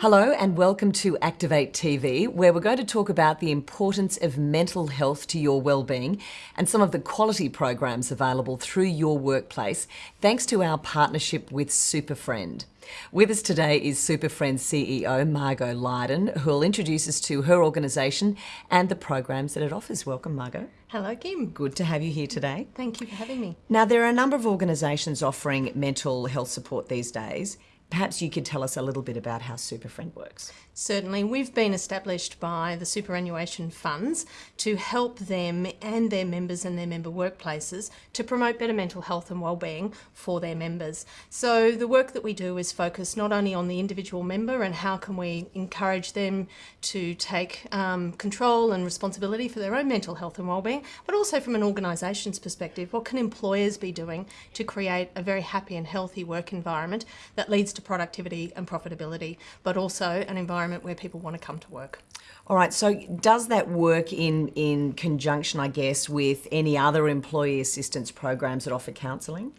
Hello and welcome to Activate TV, where we're going to talk about the importance of mental health to your well-being and some of the quality programs available through your workplace, thanks to our partnership with Superfriend. With us today is Superfriend CEO Margo Lydon, who will introduce us to her organisation and the programs that it offers. Welcome, Margo. Hello, Kim. Good to have you here today. Thank you for having me. Now, there are a number of organisations offering mental health support these days. Perhaps you could tell us a little bit about how Superfriend works. Certainly. We've been established by the superannuation funds to help them and their members and their member workplaces to promote better mental health and wellbeing for their members. So the work that we do is focused not only on the individual member and how can we encourage them to take um, control and responsibility for their own mental health and wellbeing, but also from an organisation's perspective, what can employers be doing to create a very happy and healthy work environment that leads to to productivity and profitability, but also an environment where people want to come to work. All right, so does that work in, in conjunction, I guess, with any other employee assistance programs that offer counselling?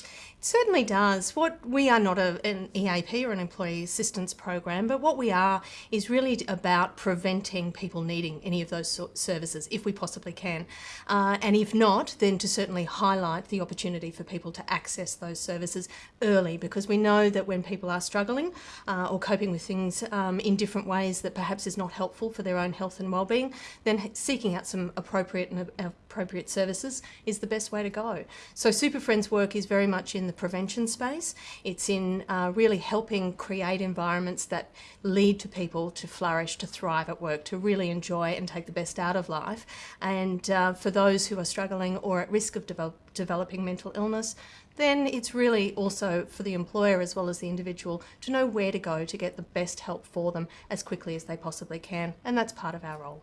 Certainly does. What we are not a, an EAP or an employee assistance program, but what we are is really about preventing people needing any of those services if we possibly can. Uh, and if not, then to certainly highlight the opportunity for people to access those services early because we know that when people are struggling uh, or coping with things um, in different ways that perhaps is not helpful for their own health and well-being, then seeking out some appropriate and appropriate services is the best way to go. So Super Friends work is very much in the prevention space. It's in uh, really helping create environments that lead to people to flourish, to thrive at work, to really enjoy and take the best out of life. And uh, for those who are struggling or at risk of develop developing mental illness, then it's really also for the employer as well as the individual to know where to go to get the best help for them as quickly as they possibly can. And that's part of our role.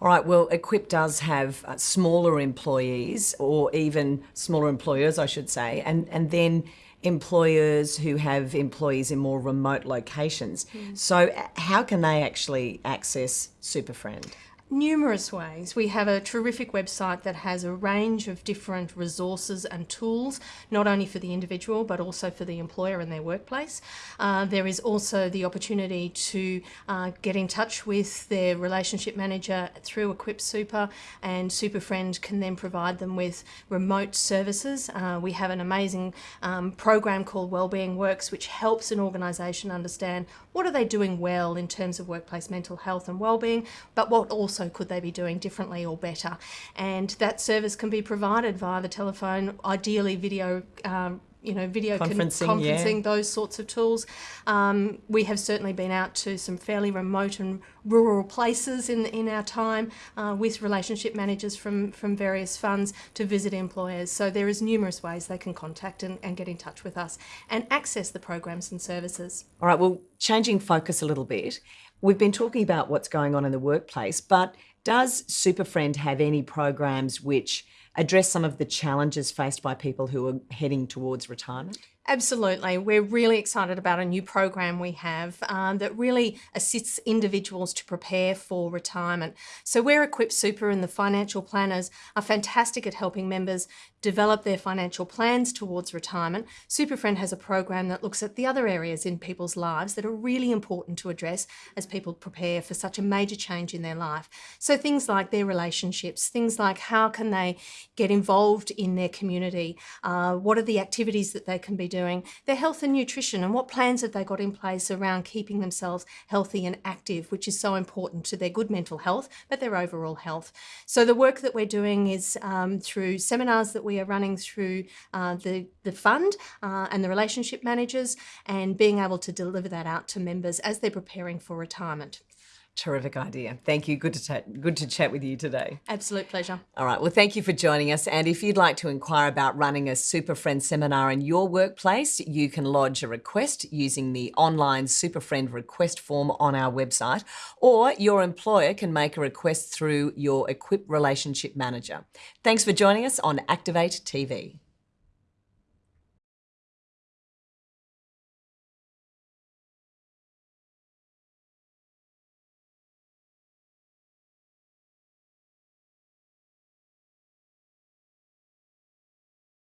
All right, well, Equip does have uh, smaller employees or even smaller employers, I should say, and, and then employers who have employees in more remote locations. Mm. So how can they actually access Superfriend? Numerous ways. We have a terrific website that has a range of different resources and tools, not only for the individual, but also for the employer and their workplace. Uh, there is also the opportunity to uh, get in touch with their relationship manager through Equip Super, and Superfriend can then provide them with remote services. Uh, we have an amazing um, program called Wellbeing Works, which helps an organisation understand what are they doing well in terms of workplace mental health and wellbeing, but what also could they be doing differently or better. And that service can be provided via the telephone, ideally video um, you know, video conferencing, conferencing yeah. those sorts of tools. Um, we have certainly been out to some fairly remote and rural places in in our time uh, with relationship managers from from various funds to visit employers. So there is numerous ways they can contact and, and get in touch with us and access the programs and services. All right. Well, changing focus a little bit. We've been talking about what's going on in the workplace, but does Superfriend have any programs which address some of the challenges faced by people who are heading towards retirement? Absolutely. We're really excited about a new program we have um, that really assists individuals to prepare for retirement. So we're Equip Super and the financial planners are fantastic at helping members develop their financial plans towards retirement. Superfriend has a program that looks at the other areas in people's lives that are really important to address as people prepare for such a major change in their life. So things like their relationships, things like how can they get involved in their community, uh, what are the activities that they can be doing, their health and nutrition, and what plans have they got in place around keeping themselves healthy and active, which is so important to their good mental health, but their overall health. So the work that we're doing is um, through seminars that we are running through uh, the, the fund uh, and the relationship managers and being able to deliver that out to members as they're preparing for retirement. Terrific idea. Thank you. Good to good to chat with you today. Absolute pleasure. All right. Well, thank you for joining us. And if you'd like to inquire about running a Super Friend seminar in your workplace, you can lodge a request using the online Super Friend request form on our website, or your employer can make a request through your Equip Relationship Manager. Thanks for joining us on Activate TV.